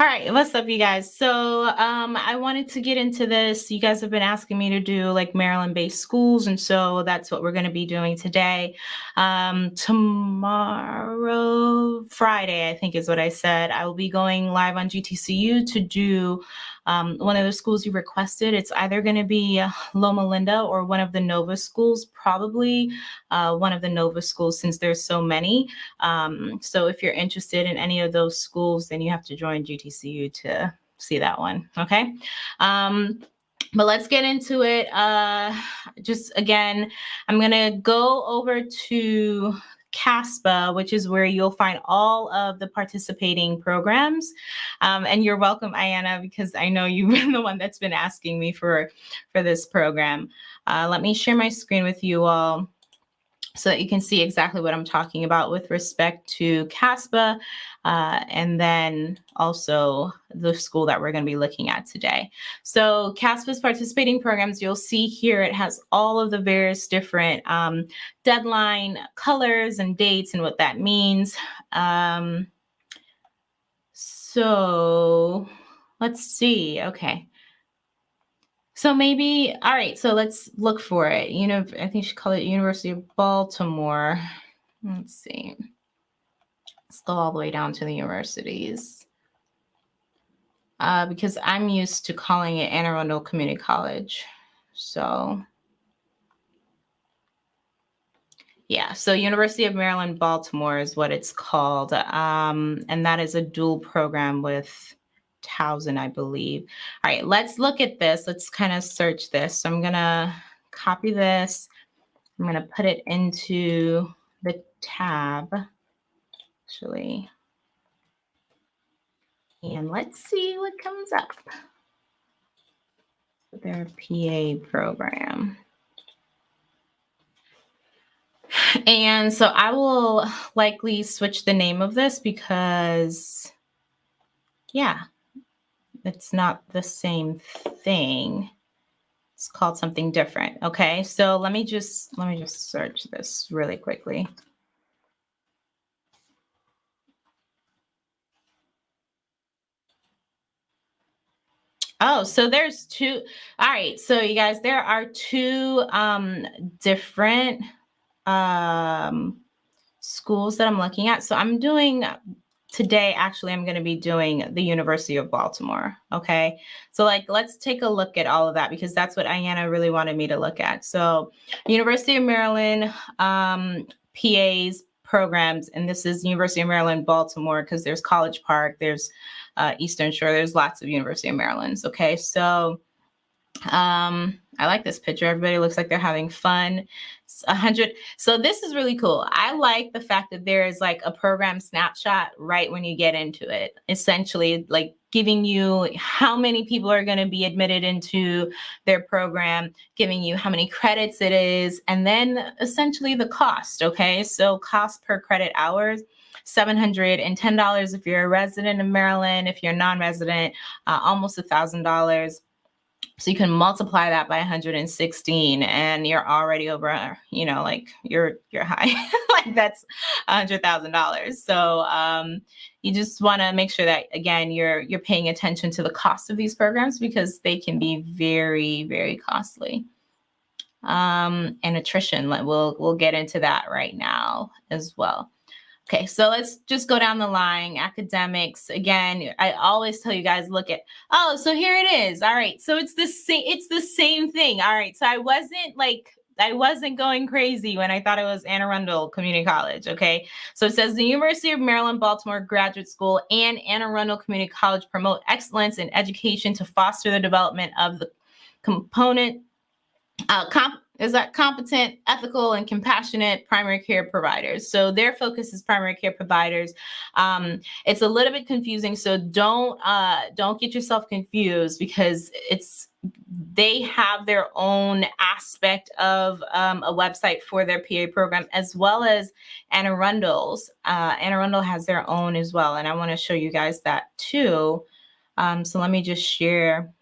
All right, what's up, you guys? So, um, I wanted to get into this. You guys have been asking me to do like Maryland based schools, and so that's what we're going to be doing today. Um, tomorrow, Friday, I think is what I said. I will be going live on GTCU to do um, one of the schools you requested. It's either going to be uh, Loma Linda or one of the Nova schools, probably uh, one of the Nova schools since there's so many. Um, so if you're interested in any of those schools, then you have to join GTCU to see that one. Okay. Um, but let's get into it. Uh, just again, I'm going to go over to CASPA, which is where you'll find all of the participating programs. Um, and you're welcome, Ayana, because I know you've been the one that's been asking me for, for this program. Uh, let me share my screen with you all so that you can see exactly what I'm talking about with respect to CASPA uh, and then also the school that we're going to be looking at today. So CASPA's participating programs, you'll see here it has all of the various different um, deadline colors and dates and what that means. Um, so let's see. Okay. So maybe, all right, so let's look for it. You know, I think she called it University of Baltimore. Let's see. Let's go all the way down to the universities. Uh, because I'm used to calling it Anne Arundel Community College. So yeah, so University of Maryland, Baltimore is what it's called. Um, and that is a dual program with Towson, I believe. All right, let's look at this. Let's kind of search this. So I'm going to copy this. I'm going to put it into the tab, actually. And let's see what comes up. Their PA program. And so I will likely switch the name of this because, yeah, it's not the same thing. It's called something different. Okay, so let me just let me just search this really quickly. Oh, so there's two. All right, so you guys, there are two um, different um, schools that I'm looking at. So I'm doing today actually i'm going to be doing the university of baltimore okay so like let's take a look at all of that because that's what Ayana really wanted me to look at so university of maryland um, pas programs and this is university of maryland baltimore because there's college park there's uh, eastern shore there's lots of university of maryland's okay so um, I like this picture. Everybody looks like they're having fun. A hundred. So this is really cool. I like the fact that there is like a program snapshot right when you get into it. Essentially, like giving you how many people are going to be admitted into their program, giving you how many credits it is, and then essentially the cost. Okay, so cost per credit hours. $710 if you're a resident of Maryland. If you're non-resident, uh, almost a $1,000 so you can multiply that by 116 and you're already over, you know, like you're you're high. like that's $100,000. So um, you just want to make sure that again you're you're paying attention to the cost of these programs because they can be very very costly. Um, and attrition, we'll we'll get into that right now as well. Okay, so let's just go down the line. Academics, again, I always tell you guys, look at, oh, so here it is. All right, so it's the same, it's the same thing. All right, so I wasn't like, I wasn't going crazy when I thought it was Anne Arundel Community College, okay? So it says the University of Maryland, Baltimore Graduate School and Anne Arundel Community College promote excellence in education to foster the development of the component, uh, comp is that competent, ethical, and compassionate primary care providers. So their focus is primary care providers. Um, it's a little bit confusing, so don't uh, don't get yourself confused because it's they have their own aspect of um, a website for their PA program, as well as Anne Arundel's. Uh, Anne Arundel has their own as well, and I want to show you guys that too. Um, so let me just share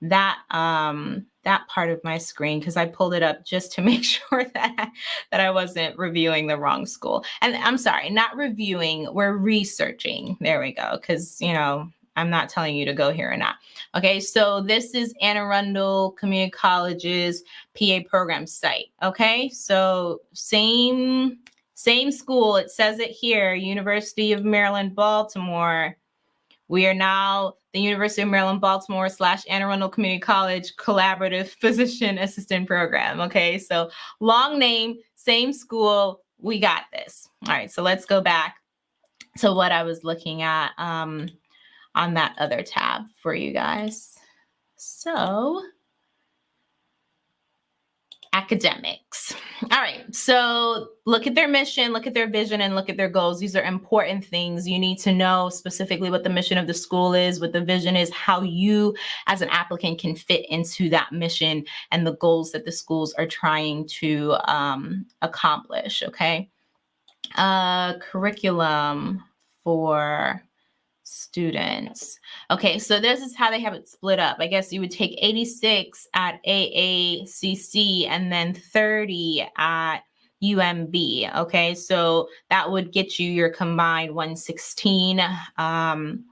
that um, that part of my screen because I pulled it up just to make sure that that I wasn't reviewing the wrong school. And I'm sorry, not reviewing, we're researching. There we go. Cuz you know, I'm not telling you to go here or not. Okay, so this is Anne Arundel Community College's PA program site. Okay, so same same school. It says it here, University of Maryland, Baltimore. We are now the University of Maryland, Baltimore slash Anne Arundel Community College Collaborative Physician Assistant Program. Okay, so long name, same school. We got this. All right, so let's go back to what I was looking at. Um, on that other tab for you guys. So academics. All right. So look at their mission, look at their vision, and look at their goals. These are important things. You need to know specifically what the mission of the school is, what the vision is, how you as an applicant can fit into that mission and the goals that the schools are trying to um, accomplish. Okay. Uh, curriculum for students. Okay, so this is how they have it split up. I guess you would take 86 at AACC and then 30 at UMB. Okay, so that would get you your combined 116. Um,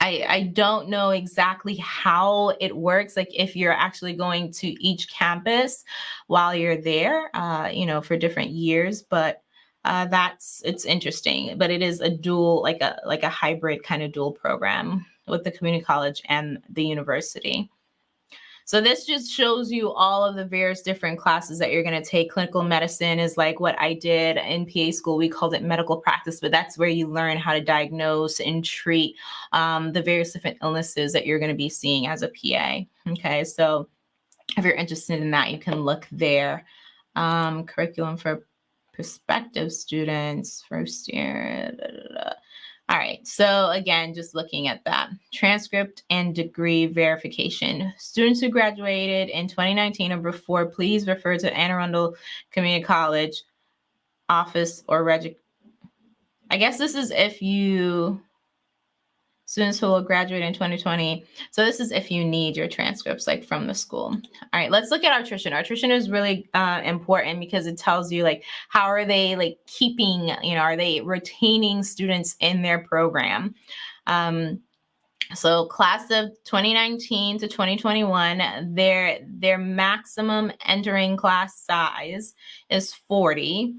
I, I don't know exactly how it works, like if you're actually going to each campus while you're there, uh, you know, for different years, but uh, that's it's interesting but it is a dual like a like a hybrid kind of dual program with the community college and the university. So this just shows you all of the various different classes that you're going to take. Clinical medicine is like what i did in pa school. We called it medical practice but that's where you learn how to diagnose and treat um, the various different illnesses that you're going to be seeing as a pa okay so if you're interested in that you can look there. Um, curriculum for prospective students, first year. Da, da, da. All right, so again, just looking at that transcript and degree verification. Students who graduated in 2019 or before, please refer to Anne Arundel Community College office or reg. I guess this is if you students who will graduate in 2020. So this is if you need your transcripts like from the school. All right, let's look at our attrition. Attrition is really uh, important because it tells you like how are they like keeping, you know, are they retaining students in their program? Um, so class of 2019 to 2021, their their maximum entering class size is 40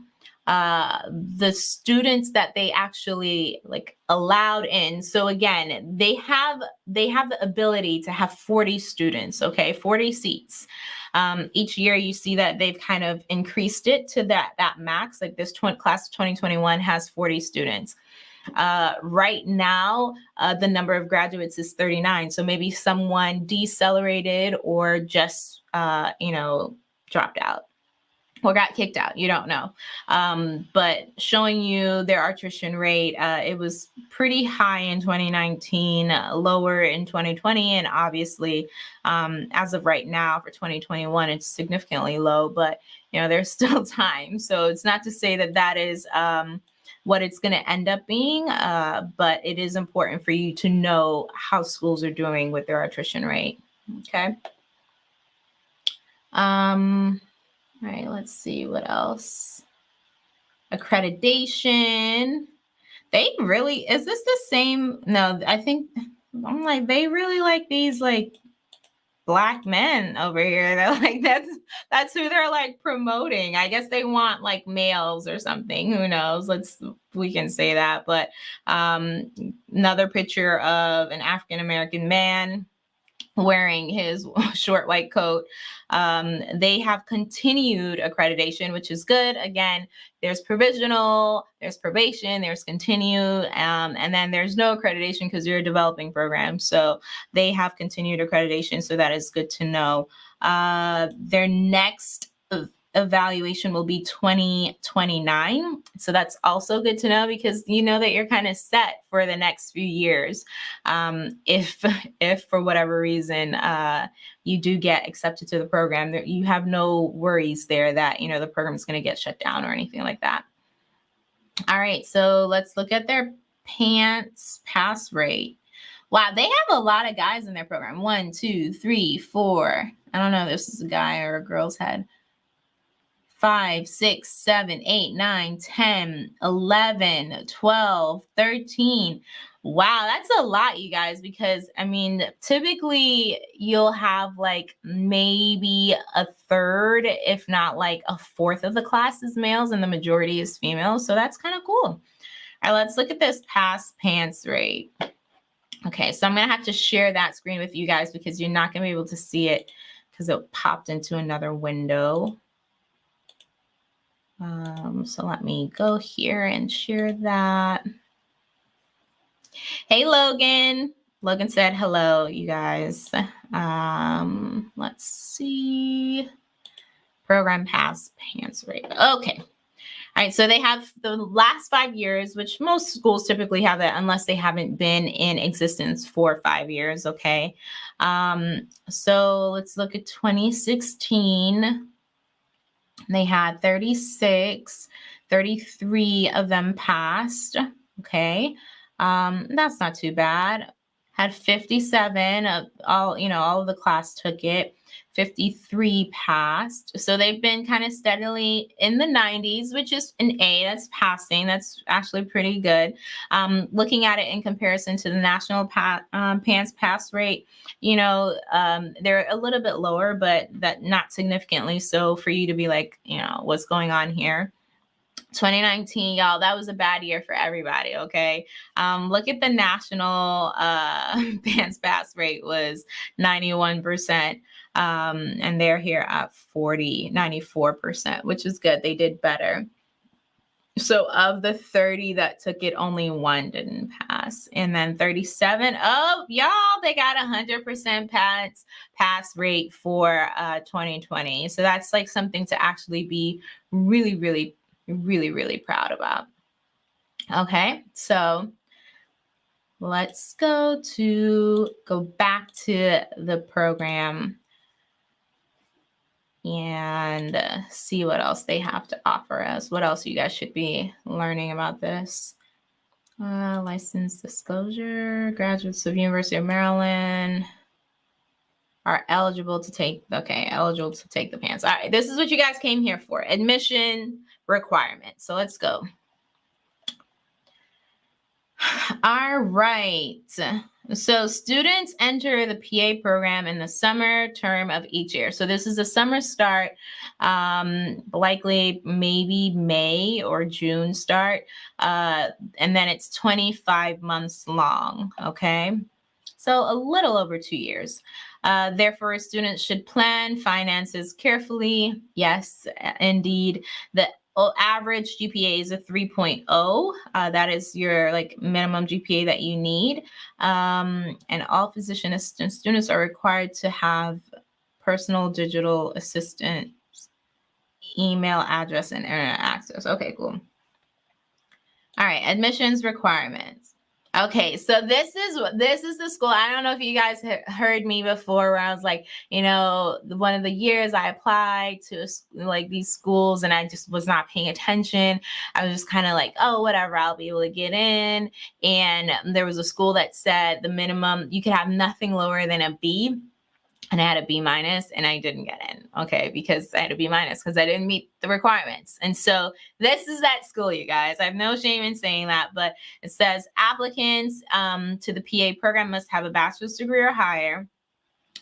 uh the students that they actually like allowed in. So again they have they have the ability to have 40 students okay? 40 seats. Um, each year you see that they've kind of increased it to that that max. Like this class of 2021 has 40 students. Uh, right now, uh, the number of graduates is 39. So maybe someone decelerated or just, uh, you know, dropped out or got kicked out. You don't know. Um, but showing you their attrition rate, uh, it was pretty high in 2019, uh, lower in 2020, and obviously, um, as of right now for 2021, it's significantly low. But you know, there's still time. So it's not to say that that is. Um, what it's going to end up being, uh, but it is important for you to know how schools are doing with their attrition rate. Okay. Um, all right, let's see what else. Accreditation. They really, is this the same? No, I think, I'm like, they really like these like black men over here. They're like, that's, that's who they're like promoting. I guess they want like males or something. Who knows? Let's, we can say that. But um, another picture of an African American man wearing his short white coat. Um, they have continued accreditation, which is good. Again, there's provisional, there's probation, there's continue, um, and then there's no accreditation because you're a developing program. So they have continued accreditation. So that is good to know. Uh, their next evaluation will be 2029. So that's also good to know because you know that you're kind of set for the next few years. Um, if, if for whatever reason uh, you do get accepted to the program, you have no worries there that, you know, the program is going to get shut down or anything like that. All right, so let's look at their PANCE pass rate. Wow, they have a lot of guys in their program. One, two, three, four. I don't know if this is a guy or a girl's head. Five, six, seven, eight, nine, 10, 11, 12, 13. Wow, that's a lot, you guys, because I mean, typically you'll have like maybe a third, if not like a fourth of the class is males and the majority is females. So that's kind of cool. All right, let's look at this pass PANCE rate. Okay, so I'm going to have to share that screen with you guys because you're not going to be able to see it because it popped into another window. Um, so let me go here and share that. Hey, Logan. Logan said hello, you guys. Um, let's see. Program pass PANCE rate. Okay. All right, so they have the last five years, which most schools typically have that unless they haven't been in existence for five years. Okay. Um, so let's look at 2016. They had 36, 33 of them passed. Okay. Um, that's not too bad. Had 57 of all, you know, all of the class took it. 53 passed. So they've been kind of steadily in the 90s, which is an A. That's passing. That's actually pretty good. Um, looking at it in comparison to the national pa- um, PANCE pass rate, you know, um, they're a little bit lower, but that not significantly so for you to be like, you know, what's going on here. 2019 y'all that was a bad year for everybody okay um, look at the national uh pass rate was 91 percent um, and they're here at 40, 94%, which is good. They did better. So of the 30 that took it, only one didn't pass. And then 37, oh, y'all, they got 100% pass, pass rate for uh, 2020. So that's like something to actually be really, really, really, really proud about. Okay, so let's go to go back to the program and see what else they have to offer us. What else you guys should be learning about this? Uh, license disclosure, graduates of University of Maryland are eligible to take, okay, eligible to take the PANCE. All right, this is what you guys came here for, admission requirements. So let's go. All right. So students enter the PA program in the summer term of each year. So this is a summer start, um, likely maybe May or June start. Uh, and then it's 25 months long, okay? So a little over two years. Uh, therefore, students should plan finances carefully. Yes, indeed. The average GPA is a 3.0. Uh, that is your like minimum GPA that you need. Um, and all physician assistant students are required to have personal digital assistant email address and internet access. Okay, cool. All right, admissions requirements. Okay, so this is this is the school. I don't know if you guys heard me before, where I was like, you know, one of the years I applied to like these schools, and I just was not paying attention. I was just kind of like, oh, whatever, I'll be able to get in. And um, there was a school that said the minimum you could have nothing lower than a B and I had a B minus and I didn't get in. Okay, because I had a B minus because I didn't meet the requirements. And so this is that school, you guys. I have no shame in saying that, but it says applicants um, to the PA program must have a bachelor's degree or higher.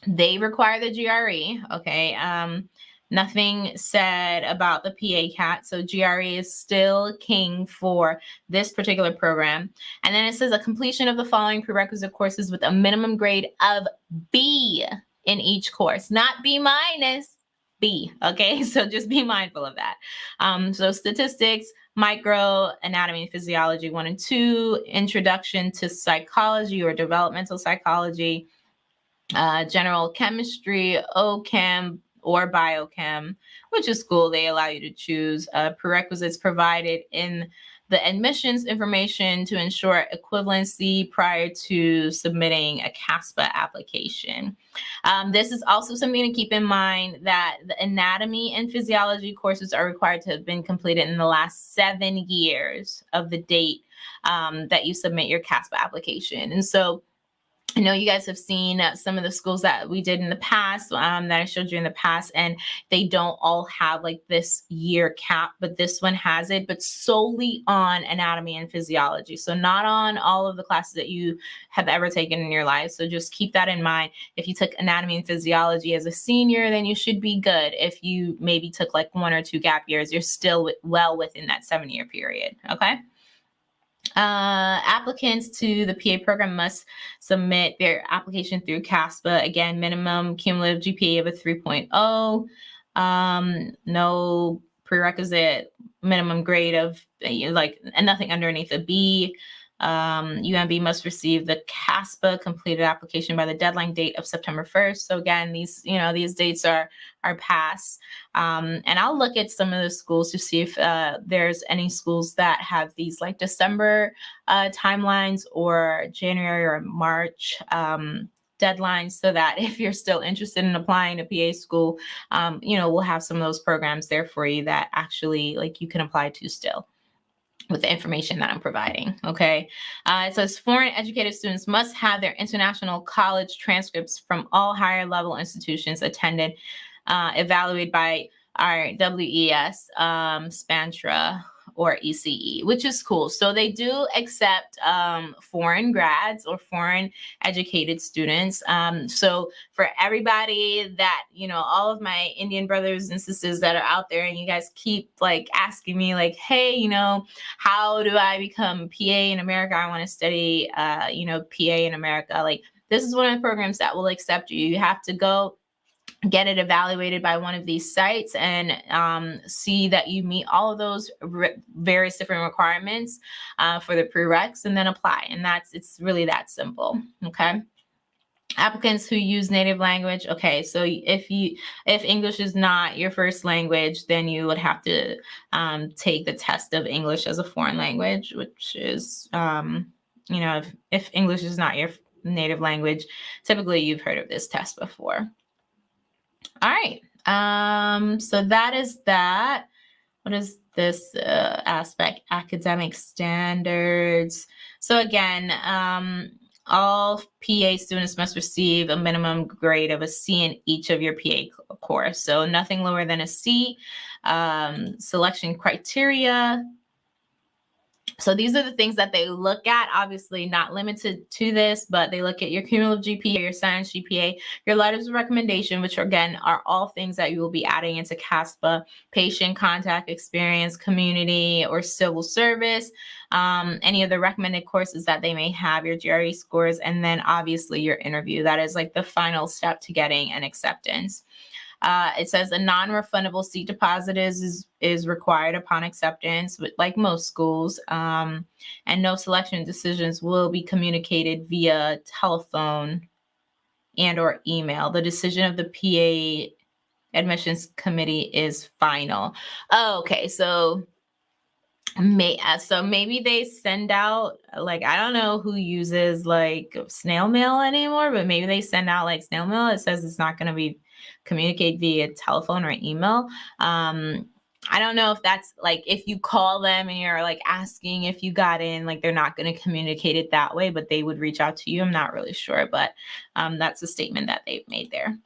They require the GRE. Okay. Um, nothing said about the PA CAT. So GRE is still king for this particular program. And then it says a completion of the following prerequisite courses with a minimum grade of B in each course, not B minus, B. Okay, so just be mindful of that. Um, so statistics, micro, anatomy and physiology one and two, introduction to psychology or developmental psychology, uh, general chemistry, OChem or biochem, which is cool. They allow you to choose uh, prerequisites provided in the admissions information to ensure equivalency prior to submitting a CASPA application. Um, this is also something to keep in mind that the anatomy and physiology courses are required to have been completed in the last seven years of the date um, that you submit your CASPA application. And so I know you guys have seen uh, some of the schools that we did in the past um, that I showed you in the past, and they don't all have like this year cap, but this one has it, but solely on anatomy and physiology. So, not on all of the classes that you have ever taken in your life. So, just keep that in mind. If you took anatomy and physiology as a senior, then you should be good. If you maybe took like one or two gap years, you're still well within that seven year period. Okay. Uh, applicants to the PA program must submit their application through CASPA. Again, minimum cumulative GPA of a 3.0. Um, no prerequisite minimum grade of like nothing underneath a B. Um, UMB must receive the CASPA completed application by the deadline date of September 1st. So again, these, you know, these dates are are passed. Um, and I'll look at some of the schools to see if uh, there's any schools that have these like December uh, timelines or January or March um, deadlines so that if you're still interested in applying to PA school, um, you know, we'll have some of those programs there for you that actually like you can apply to still with the information that I'm providing. Okay. Uh, it says foreign educated students must have their international college transcripts from all higher level institutions attended, uh, evaluated by our WES, um, SpanTran, or ECE, which is cool. So they do accept um, foreign grads or foreign educated students. Um, so for everybody that, you know, all of my Indian brothers and sisters that are out there and you guys keep like asking me like, hey, you know, how do I become PA in America? I want to study, uh, you know, PA in America. Like this is one of the programs that will accept you. You have to go get it evaluated by one of these sites and um, see that you meet all of those various different requirements uh, for the prereqs and then apply. And that's, it's really that simple. Okay. Applicants who use native language. Okay. So if you, if English is not your first language, then you would have to um, take the test of English as a foreign language, which is, um, you know, if, if English is not your native language, typically you've heard of this test before. All right. Um, so that is that. What is this uh, aspect? Academic standards. So again, um, all PA students must receive a minimum grade of a C in each of your PA course. So nothing lower than a C. Um, selection criteria, so these are the things that they look at, obviously not limited to this, but they look at your cumulative GPA, your science GPA, your letters of recommendation, which again are all things that you will be adding into CASPA, patient contact experience, community or civil service, um, any of the recommended courses that they may have, your GRE scores, and then obviously your interview. That is like the final step to getting an acceptance. Uh, it says a non-refundable seat deposit is, is, required upon acceptance, like most schools, um, and no selection decisions will be communicated via telephone and or email. The decision of the PA admissions committee is final. Oh, okay, so may uh, so maybe they send out like I don't know who uses like snail mail anymore, but maybe they send out like snail mail. It says it's not going to be communicate via telephone or email. Um, I don't know if that's like if you call them and you're like asking if you got in, like they're not going to communicate it that way, but they would reach out to you. I'm not really sure, but um, that's a statement that they've made there.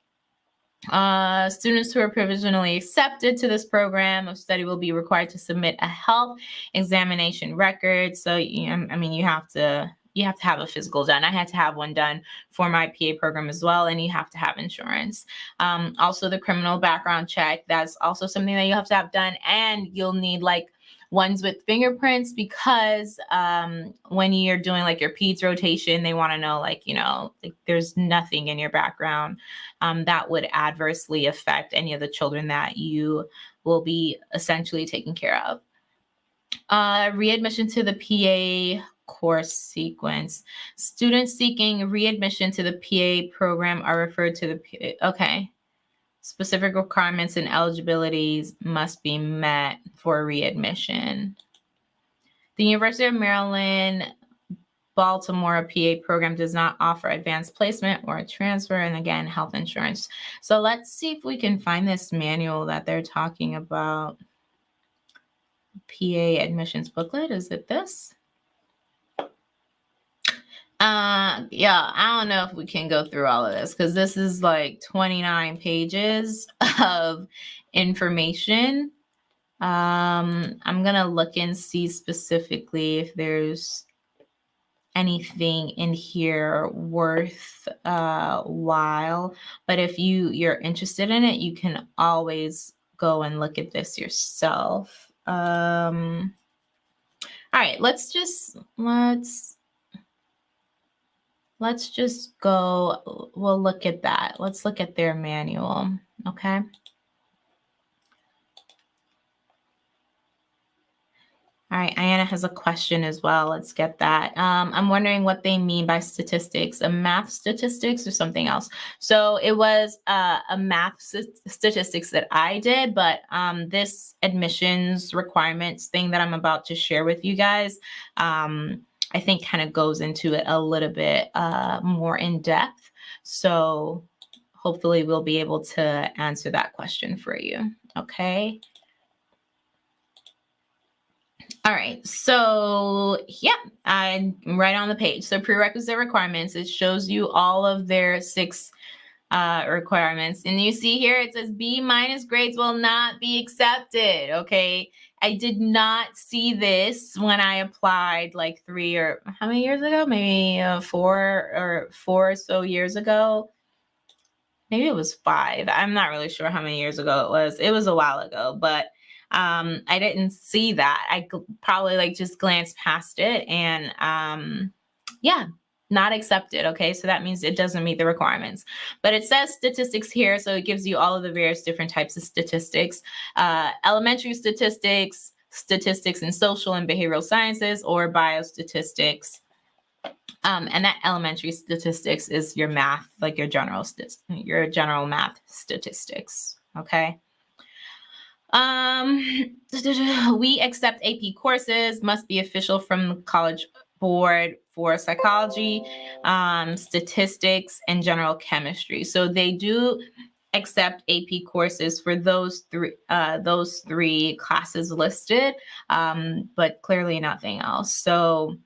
Uh, students who are provisionally accepted to this program of study will be required to submit a health examination record. So, you know, I mean, you have to you have to have a physical done. I had to have one done for my PA program as well, and you have to have insurance. Um, also, the criminal background check, that's also something that you have to have done, and you'll need like ones with fingerprints because um, when you're doing like your PEDS rotation, they want to know like, you know, like there's nothing in your background um, that would adversely affect any of the children that you will be essentially taking care of. Uh, readmission to the PA course sequence. Students seeking readmission to the PA program are referred to the PA. Okay. Specific requirements and eligibilities must be met for readmission. The University of Maryland Baltimore PA program does not offer advanced placement or a transfer and again health insurance. So let's see if we can find this manual that they're talking about. PA admissions booklet, is it this? Uh, yeah, I don't know if we can go through all of this because this is like 29 pages of information. Um, I'm gonna look and see specifically if there's anything in here worth uh while. But if you you're interested in it, you can always go and look at this yourself. Um, all right, let's just let's let's just go. We'll look at that. Let's look at their manual. Okay. All right, Ayana has a question as well. Let's get that. Um, I'm wondering what they mean by statistics, a math statistics or something else. So it was uh, a math st statistics that I did, but um, this admissions requirements thing that I'm about to share with you guys, um, I think kind of goes into it a little bit uh, more in depth. So hopefully we'll be able to answer that question for you. Okay. All right, so yeah, I'm right on the page. So prerequisite requirements, it shows you all of their six uh, requirements. And you see here, it says B minus grades will not be accepted, okay? I did not see this when I applied like three or how many years ago? Maybe uh, four or four or so years ago. Maybe it was five. I'm not really sure how many years ago it was. It was a while ago, but um, I didn't see that. I probably like just glanced past it and um, yeah, not accepted. Okay, so that means it doesn't meet the requirements. But it says statistics here, so it gives you all of the various different types of statistics, uh, elementary statistics, statistics in social and behavioral sciences, or biostatistics. Um, and that elementary statistics is your math, like your general your general math statistics. Okay. Um, we accept AP courses, must be official from the college board for psychology, um, statistics, and general chemistry. So they do accept AP courses for those three uh, those three classes listed, um, but clearly nothing else. So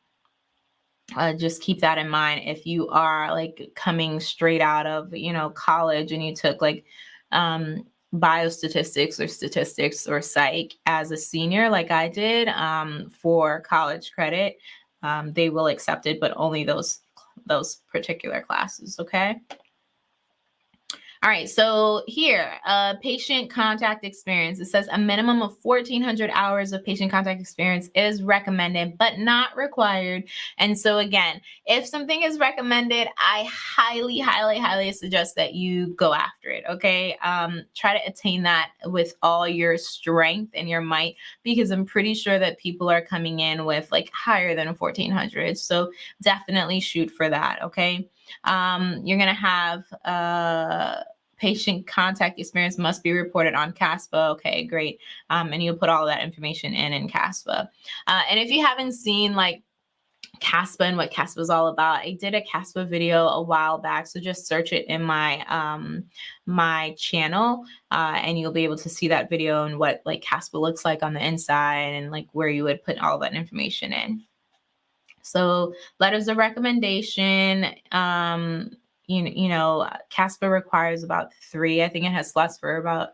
uh, just keep that in mind if you are like coming straight out of you know college and you took like um, biostatistics or statistics or psych as a senior, like I did um, for college credit, um, they will accept it, but only those those particular classes. Okay. All right, so here, uh, patient contact experience. It says a minimum of 1,400 hours of patient contact experience is recommended, but not required. And so again, if something is recommended, I highly, highly, highly suggest that you go after it, okay? Um, try to attain that with all your strength and your might, because I'm pretty sure that people are coming in with like higher than 1,400. So definitely shoot for that, okay? Um, you're going to have uh, patient contact experience must be reported on CASPA. Okay, great. Um, and you'll put all that information in in CASPA. Uh, and if you haven't seen like CASPA and what CASPA is all about. I did a CASPA video a while back, so just search it in my um, my channel, uh, and you'll be able to see that video and what like CASPA looks like on the inside and like where you would put all that information in. So letters of recommendation, um, you, you know, CASPA requires about three. I think it has slots for about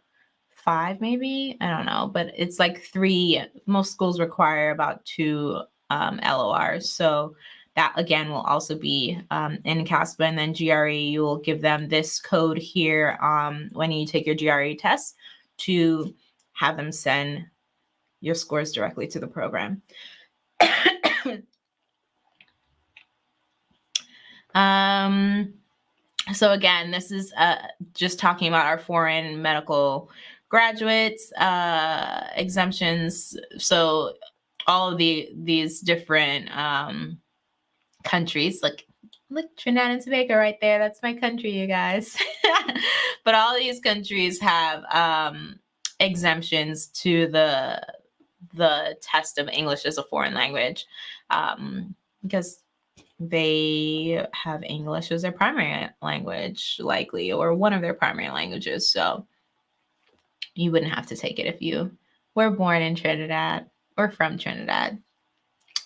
five, maybe. I don't know, but it's like three. Most schools require about two um, LORs. So that again will also be um, in CASPA and then GRE, you will give them this code here um, when you take your GRE test to have them send your scores directly to the program. Um, so again, this is uh, just talking about our foreign medical graduates uh, exemptions. So all of the these different um, countries, like look Trinidad and Tobago right there. That's my country, you guys. but all these countries have um, exemptions to the the test of English as a foreign language um, because they have English as their primary language, likely, or one of their primary languages. So you wouldn't have to take it if you were born in Trinidad or from Trinidad.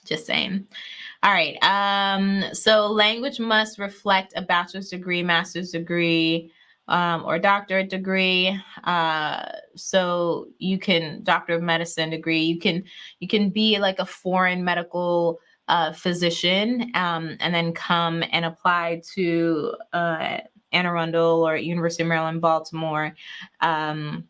Just saying. All right. Um, so language must reflect a bachelor's degree, master's degree, um, or doctorate degree. Uh, so you can doctor of medicine degree. You can you can be like a foreign medical uh, physician um, and then come and apply to uh, Anne Arundel or University of Maryland, Baltimore. Um,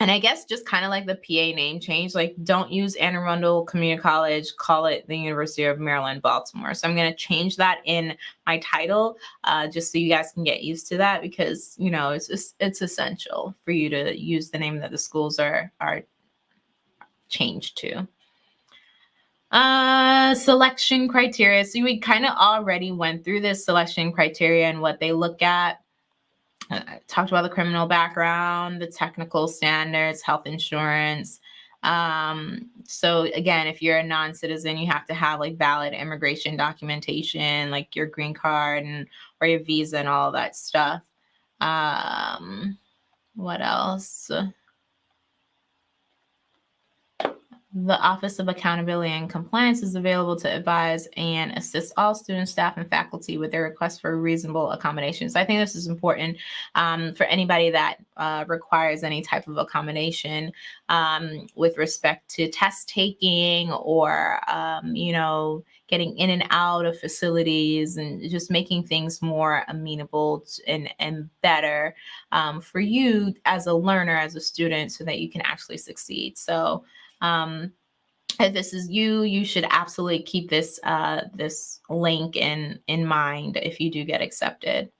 and I guess just kind of like the PA name change, like don't use Anne Arundel Community College, call it the University of Maryland, Baltimore. So I'm going to change that in my title, uh, just so you guys can get used to that because you know it's just, it's essential for you to use the name that the schools are are changed to. Uh, selection criteria. So we kind of already went through this selection criteria and what they look at. Uh, talked about the criminal background, the technical standards, health insurance. Um, so again, if you're a non-citizen, you have to have like valid immigration documentation, like your green card and or your visa and all that stuff. Um, what else? The Office of Accountability and Compliance is available to advise and assist all students, staff, and faculty with their requests for reasonable accommodations. I think this is important um, for anybody that uh, requires any type of accommodation um, with respect to test taking or, um, you know, getting in and out of facilities and just making things more amenable and, and better um, for you as a learner, as a student, so that you can actually succeed. So, um, if this is you, you should absolutely keep this uh, this link in in mind if you do get accepted.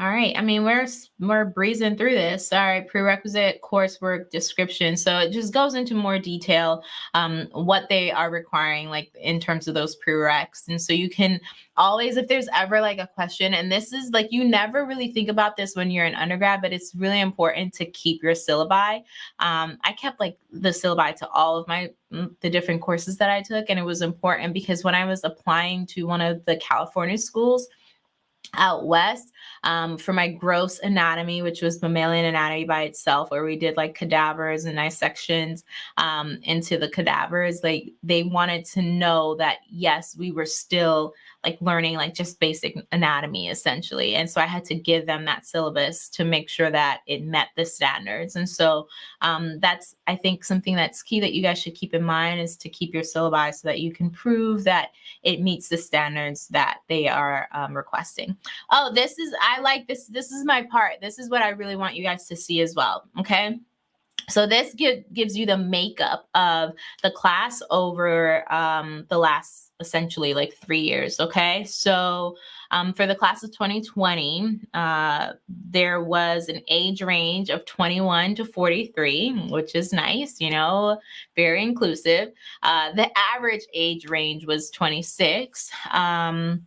All right. I mean, we're we're breezing through this. All right, prerequisite coursework description. So it just goes into more detail um, what they are requiring, like in terms of those prereqs. And so you can always, if there's ever like a question, and this is like you never really think about this when you're an undergrad, but it's really important to keep your syllabi. Um, I kept like the syllabi to all of my mm, the different courses that I took, and it was important because when I was applying to one of the California schools out west um, for my gross anatomy, which was mammalian anatomy by itself, where we did like cadavers and dissections um, into the cadavers. Like they wanted to know that yes, we were still like learning like just basic anatomy essentially. And so I had to give them that syllabus to make sure that it met the standards. And so um, that's I think something that's key that you guys should keep in mind is to keep your syllabi so that you can prove that it meets the standards that they are um, requesting. Oh, this is I like this. This is my part. This is what I really want you guys to see as well. Okay. So this give, gives you the makeup of the class over um, the last essentially like three years. Okay. So um, for the class of 2020, uh, there was an age range of 21 to 43, which is nice, you know, very inclusive. Uh, the average age range was 26. Um,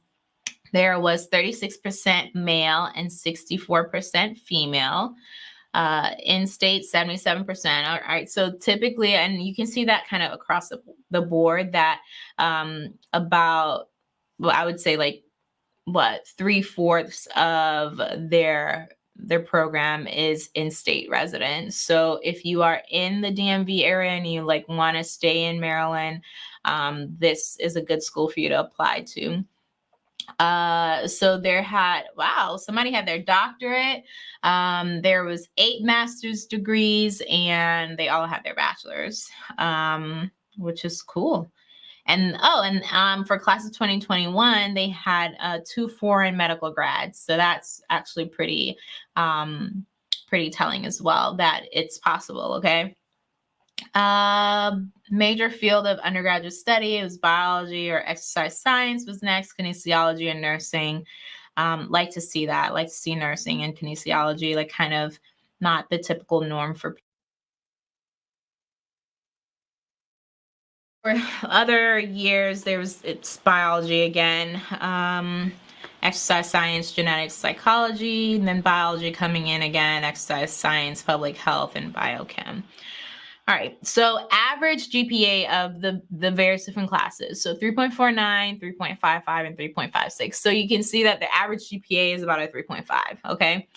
there was 36% male and 64% female. Uh, in state, 77%. All right. So typically, and you can see that kind of across the, board that um, about, well, I would say like what, three fourths of their their program is in-state residents. So if you are in the DMV area and you like want to stay in Maryland, um, this is a good school for you to apply to. Uh, so there had, wow, somebody had their doctorate. Um, there was eight master's degrees and they all had their bachelor's, um, which is cool. And oh, and um, for class of 2021, they had uh, two foreign medical grads. So that's actually pretty, um, pretty telling as well that it's possible. Okay. Uh, major field of undergraduate study was biology or exercise science was next, kinesiology and nursing. Um, like to see that, like to see nursing and kinesiology, like kind of not the typical norm for For other years, there was it's biology again, um, exercise science, genetics, psychology, and then biology coming in again, exercise science, public health, and biochem. All right, so average GPA of the, the various different classes. So 3.49, 3.55, and 3.56. So you can see that the average GPA is about a 3.5, okay?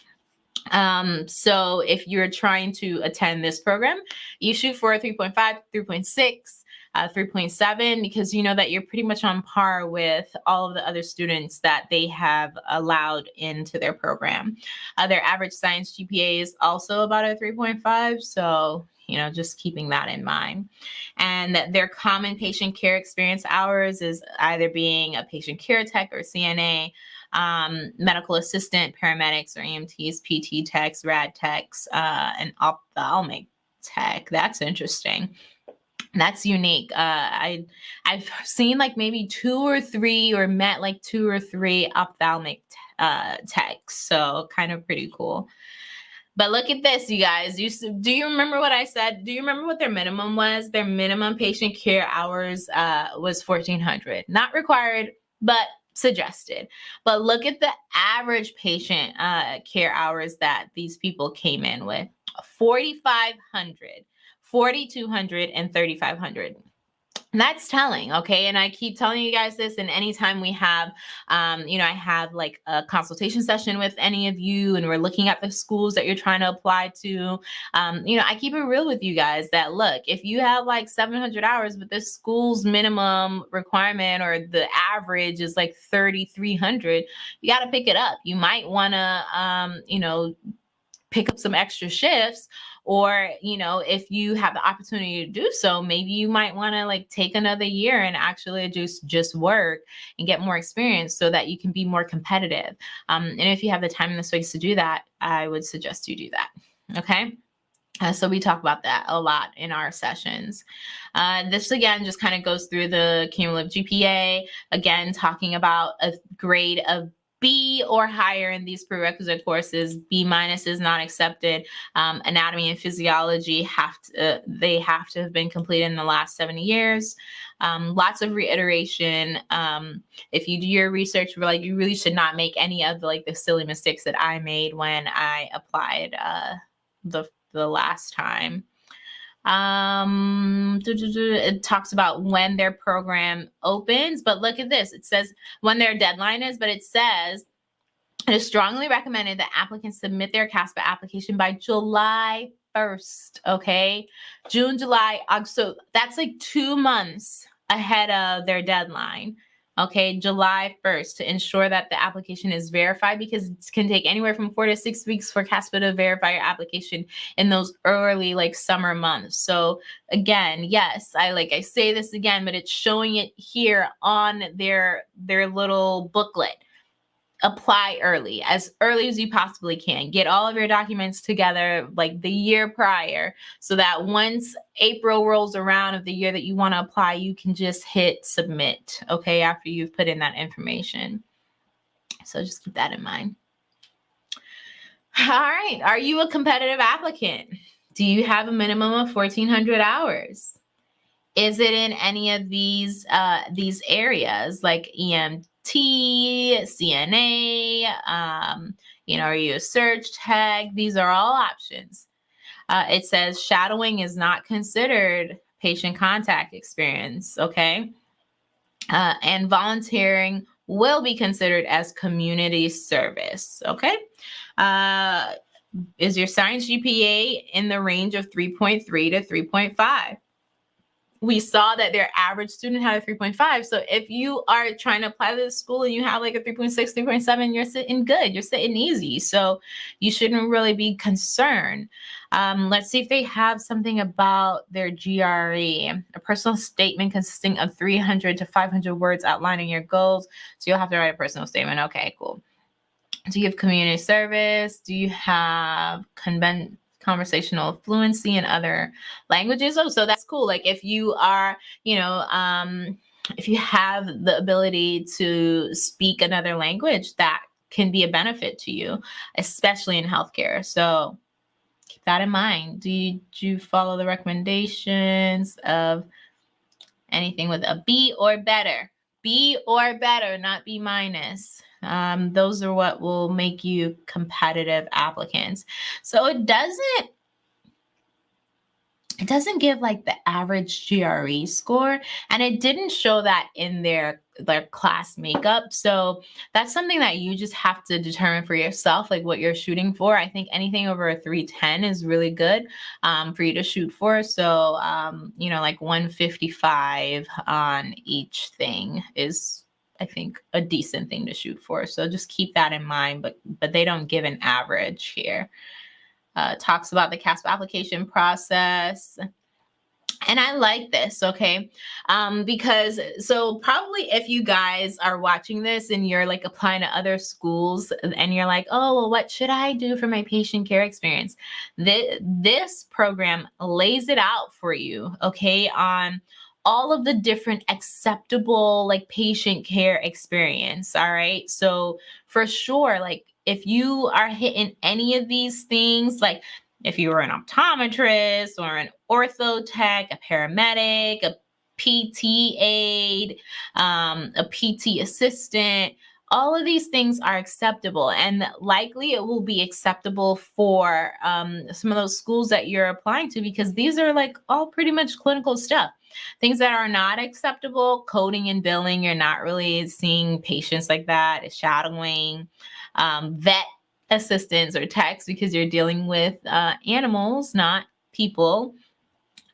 Um, so if you're trying to attend this program, you shoot for a 3.5, 3.6, uh, 3.7 because you know that you're pretty much on par with all of the other students that they have allowed into their program. Uh, their average science GPA is also about a 3.5. So, you know, just keeping that in mind. And that their common patient care experience hours is either being a patient care tech or CNA, um, medical assistant, paramedics or EMTs, PT techs, rad techs, uh, and ophthalmic tech. That's interesting. That's unique. Uh, I I've seen like maybe two or three, or met like two or three ophthalmic uh, techs. So kind of pretty cool. But look at this, you guys. You do you remember what I said? Do you remember what their minimum was? Their minimum patient care hours uh, was fourteen hundred, not required, but suggested. But look at the average patient uh, care hours that these people came in with 4,500, 4,200, and 3,500 that's telling okay? And i keep telling you guys this and anytime we have um, you know i have like a consultation session with any of you and we're looking at the schools that you're trying to apply to um, you know i keep it real with you guys that look if you have like 700 hours but this school's minimum requirement or the average is like 3300 you got to pick it up. You might want to um, you know pick up some extra shifts or you know if you have the opportunity to do so maybe you might want to like take another year and actually just just work and get more experience so that you can be more competitive um, and if you have the time and the space to do that i would suggest you do that okay uh, so we talk about that a lot in our sessions. Uh, this again just kind of goes through the cumulative GPA, again talking about a grade of B or higher in these prerequisite courses. B minus is not accepted. Um, anatomy and physiology have to, uh, they have to have been completed in the last 70 years. Um, lots of reiteration. Um, if you do your research, like you really should not make any of the like the silly mistakes that I made when I applied uh, the the last time. Um, it talks about when their program opens, but look at this. It says when their deadline is, but it says it is strongly recommended that applicants submit their CASPA application by July 1st. Okay. June, July, August. So that's like two months ahead of their deadline okay, July 1st to ensure that the application is verified because it can take anywhere from four to six weeks for CASPA to verify your application in those early like summer months. So again, yes, I like I say this again, but it's showing it here on their their little booklet apply early, as early as you possibly can. Get all of your documents together like the year prior so that once April rolls around of the year that you want to apply, you can just hit submit, okay, after you've put in that information. So just keep that in mind. All right. Are you a competitive applicant? Do you have a minimum of 1400 hours? Is it in any of these uh, these areas like EM CNA, um, you know, are you a surg tech? These are all options. Uh, it says shadowing is not considered patient contact experience, okay? Uh, and volunteering will be considered as community service, okay? Uh, is your science GPA in the range of 3.3 to 3.5? We saw that their average student had a 3.5. So if you are trying to apply to the school and you have like a 3.6, 3.7, you're sitting good, you're sitting easy. So you shouldn't really be concerned. Um, let's see if they have something about their GRE, a personal statement consisting of 300 to 500 words outlining your goals. So you'll have to write a personal statement. Okay, cool. Do you have community service? Do you have convent conversational fluency in other languages. Oh, so that's cool. Like if you are, you know, um, if you have the ability to speak another language, that can be a benefit to you, especially in healthcare. So keep that in mind. Do you, do you follow the recommendations of anything with a B or better? B or better, not B minus. Um, those are what will make you competitive applicants. So it doesn't it doesn't give like the average GRE score and it didn't show that in their their class makeup. So that's something that you just have to determine for yourself, like what you're shooting for. I think anything over a 310 is really good um, for you to shoot for. So, um, you know, like 155 on each thing is I think a decent thing to shoot for. So just keep that in mind, but but they don't give an average here uh, talks about the CASP application process. And I like this, okay? Um, because so probably if you guys are watching this and you're like applying to other schools and you're like, oh, well, what should I do for my patient care experience? This, this program lays it out for you, okay, on all of the different acceptable like patient care experience all right? So for sure like if you are hitting any of these things, like if you were an optometrist or an ortho tech, a paramedic, a PT aide, um, a PT assistant, all of these things are acceptable and likely it will be acceptable for um, some of those schools that you're applying to because these are like all pretty much clinical stuff things that are not acceptable coding and billing you're not really seeing patients like that shadowing um, vet assistants or techs because you're dealing with uh, animals, not people,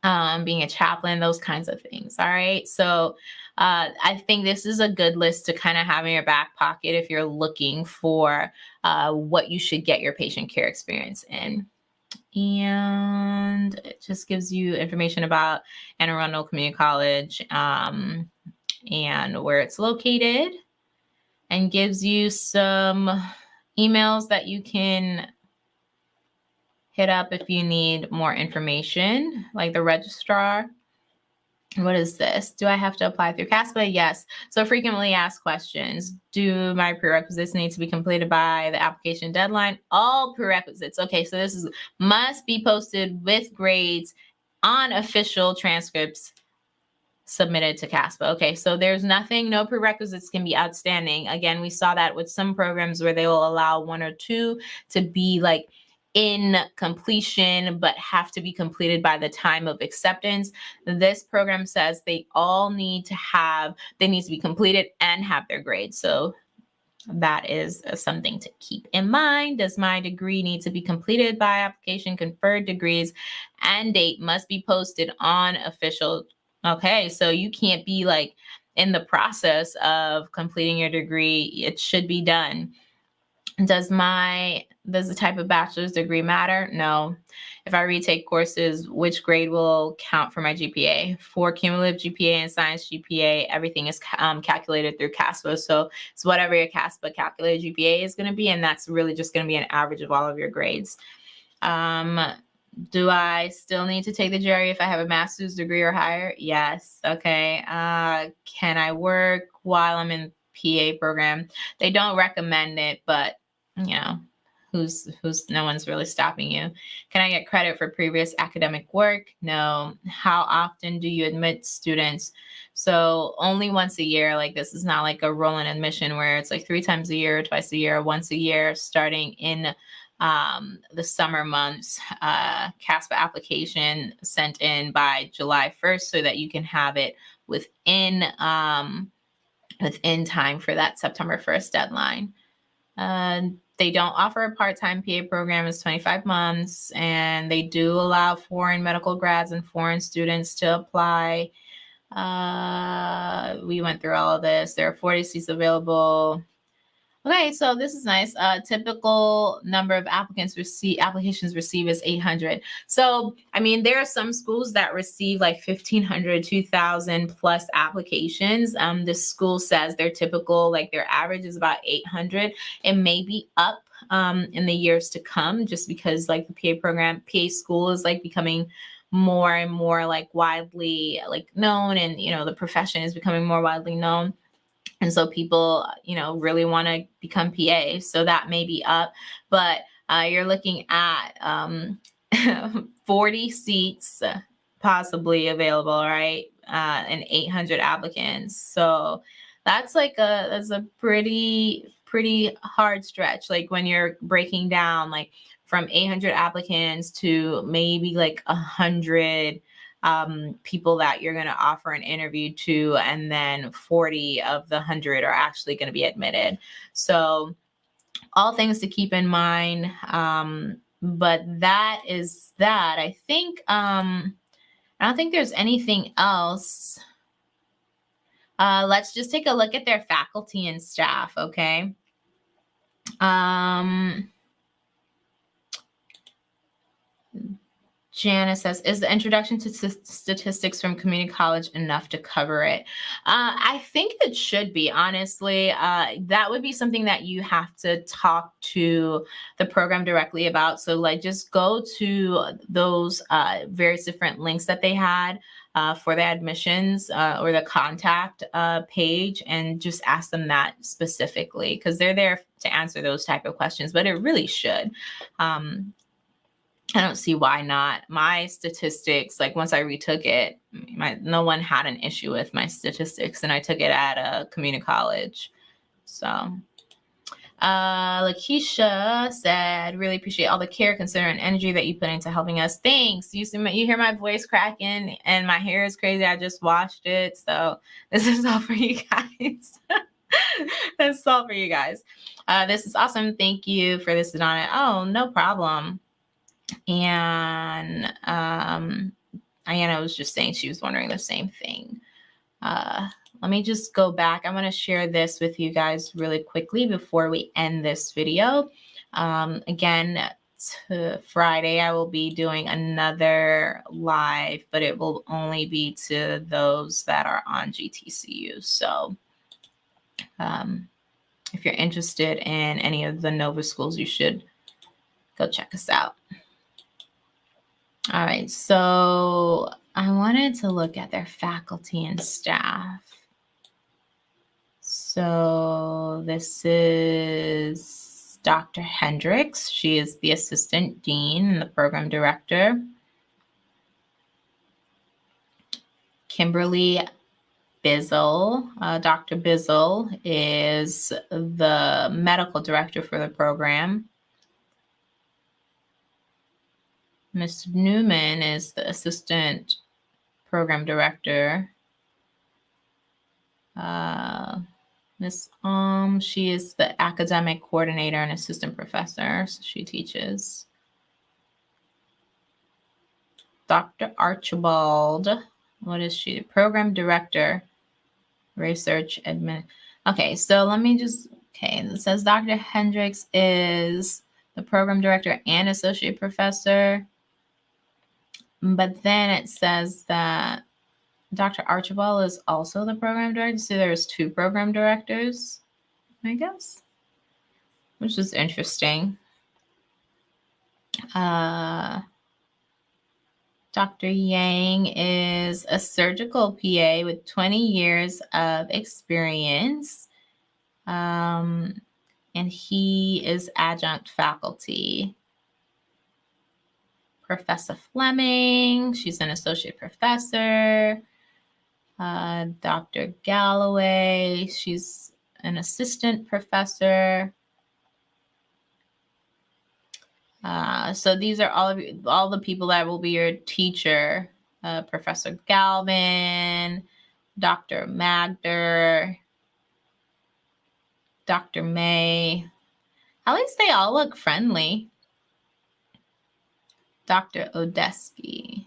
um, being a chaplain, those kinds of things. All right. So uh, I think this is a good list to kind of have in your back pocket if you're looking for uh, what you should get your patient care experience in. And it just gives you information about Anne Arundel Community College um, and where it's located and gives you some emails that you can hit up if you need more information, like the registrar. What is this? Do I have to apply through CASPA? Yes. So frequently asked questions. Do my prerequisites need to be completed by the application deadline? All prerequisites. Okay, so this is must be posted with grades on official transcripts submitted to CASPA. Okay, so there's nothing, no prerequisites can be outstanding. Again, we saw that with some programs where they will allow one or two to be like in completion, but have to be completed by the time of acceptance. This program says they all need to have, they need to be completed and have their grades. So that is something to keep in mind. Does my degree need to be completed by application? Conferred degrees and date must be posted on official Okay, so you can't be like in the process of completing your degree. It should be done. Does my does the type of bachelor's degree matter? No. If I retake courses, which grade will count for my GPA? For cumulative GPA and science GPA, everything is um, calculated through CASPA. So it's whatever your CASPA calculated GPA is going to be, and that's really just going to be an average of all of your grades. Um, do I still need to take the GRE if I have a master's degree or higher? Yes. Okay. Uh, can I work while I'm in PA program? They don't recommend it, but you know, who's who's no one's really stopping you. Can I get credit for previous academic work? No. How often do you admit students? So only once a year. Like this is not like a rolling admission where it's like three times a year, twice a year, once a year, starting in um, the summer months uh, CASPA application sent in by July 1st so that you can have it within um, within time for that September 1st deadline. Uh, they don't offer a part-time PA program. It's 25 months, and they do allow foreign medical grads and foreign students to apply. Uh, we went through all of this. There are 40 seats available. Okay, so this is nice. Uh, typical number of applicants receive applications received is 800. So, I mean, there are some schools that receive like 1,500, 2,000 plus applications. Um, the school says their typical, like their average is about 800. It may be up um, in the years to come just because like the PA program, PA school is like becoming more and more like widely like known and, you know, the profession is becoming more widely known. And so people, you know, really want to become PA. So that may be up, but uh, you're looking at um, 40 seats possibly available, right? Uh, and 800 applicants. So that's like a, that's a pretty, pretty hard stretch. Like when you're breaking down like from 800 applicants to maybe like a hundred um, people that you're going to offer an interview to, and then 40 of the 100 are actually going to be admitted. So, all things to keep in mind. Um, but that is that. I think um, I don't think there's anything else. Uh, let's just take a look at their faculty and staff, okay? Um, Janice says, is the introduction to statistics from community college enough to cover it? Uh, I think it should be, honestly. Uh, that would be something that you have to talk to the program directly about. So, like, just go to those uh, various different links that they had. Uh, for the admissions uh, or the contact uh, page and just ask them that specifically because they're there to answer those type of questions but it really should um, I don't see why not. My statistics, like once I retook it, my no one had an issue with my statistics, and I took it at a community college. So, uh, Lakeisha said, "Really appreciate all the care, concern, and energy that you put into helping us. Thanks. You see, my, you hear my voice cracking, and my hair is crazy. I just washed it, so this is all for you guys." That's all for you guys. Uh, this is awesome. Thank you for this, Donna. Oh, no problem. And um, Ayanna was just saying she was wondering the same thing. Uh, let me just go back. I'm going to share this with you guys really quickly before we end this video. Um, again, Friday, I will be doing another live, but it will only be to those that are on GTCU. So um, if you're interested in any of the Nova schools, you should go check us out. All right, so I wanted to look at their faculty and staff. So this is Dr. Hendricks. She is the assistant dean and the program director. Kimberly Bizzle. Uh, Dr. Bizzle is the medical director for the program. Ms. Newman is the assistant program director. Uh, Ms. Um, she is the academic coordinator and assistant professor. So she teaches. Dr. Archibald, what is she? Program director, research admin. Okay, so let me just, okay, it says Dr. Hendricks is the program director and associate professor. But then it says that Dr. Archibald is also the program director. So there's two program directors, I guess, which is interesting. Uh, Dr. Yang is a surgical PA with 20 years of experience. Um, and he is adjunct faculty. Professor Fleming. She's an associate professor. Uh, Dr. Galloway. She's an assistant professor. Uh, so these are all of you, all the people that will be your teacher. Uh, Professor Galvin, Dr. Magder, Dr. May. At least they all look friendly. Dr. Odesky.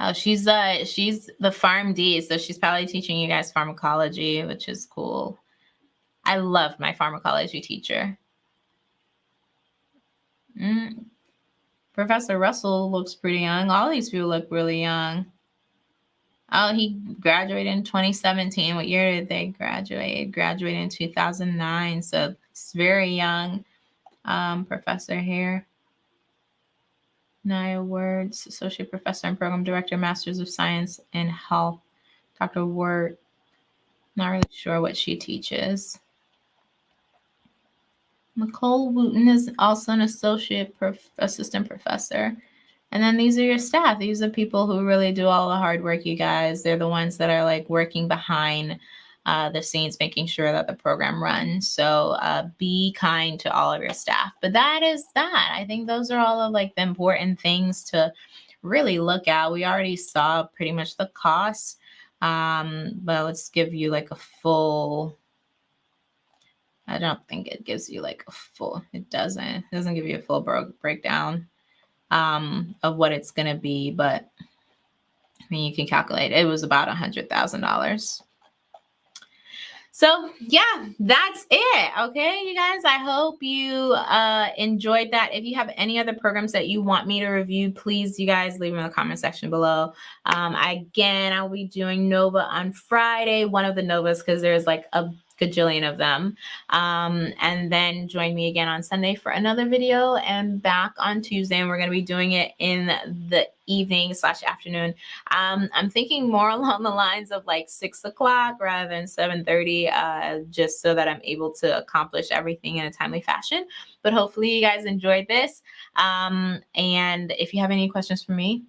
Oh, she's uh she's the PharmD, so she's probably teaching you guys pharmacology, which is cool. I love my pharmacology teacher. Mm. Professor Russell looks pretty young. All these people look really young. Oh, he graduated in 2017. What year did they graduate? Graduated in 2009. So it's very young um, professor here. Naya Words, Associate Professor and Program Director, Masters of Science in Health. Dr. Word, not really sure what she teaches. Nicole Wooten is also an associate prof- assistant professor. And then these are your staff. These are people who really do all the hard work, you guys. They're the ones that are like working behind uh, the scenes, making sure that the program runs. So uh, be kind to all of your staff. But that is that. I think those are all of like the important things to really look at. We already saw pretty much the cost, um, but let's give you like a full. I don't think it gives you like a full. It doesn't. It doesn't give you a full breakdown um, of what it's going to be, but I mean, you can calculate. It was about a hundred thousand dollars. So yeah, that's it. Okay, you guys. I hope you uh, enjoyed that. If you have any other programs that you want me to review, please, you guys, leave them in the comment section below. Um, again, I'll be doing Nova on Friday, one of the Novas, because there's like a gajillion of them. Um, and then join me again on Sunday for another video and back on Tuesday. And we're going to be doing it in the evening slash afternoon. Um, I'm thinking more along the lines of like six o'clock rather than 7.30, uh, just so that I'm able to accomplish everything in a timely fashion. But hopefully you guys enjoyed this. Um, and if you have any questions for me,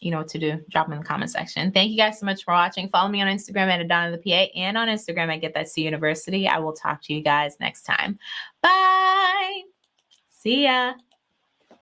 you know what to do. Drop them in the comment section. Thank you guys so much for watching. Follow me on Instagram at Adana the PA and on Instagram at Get That C University. I will talk to you guys next time. Bye. See ya.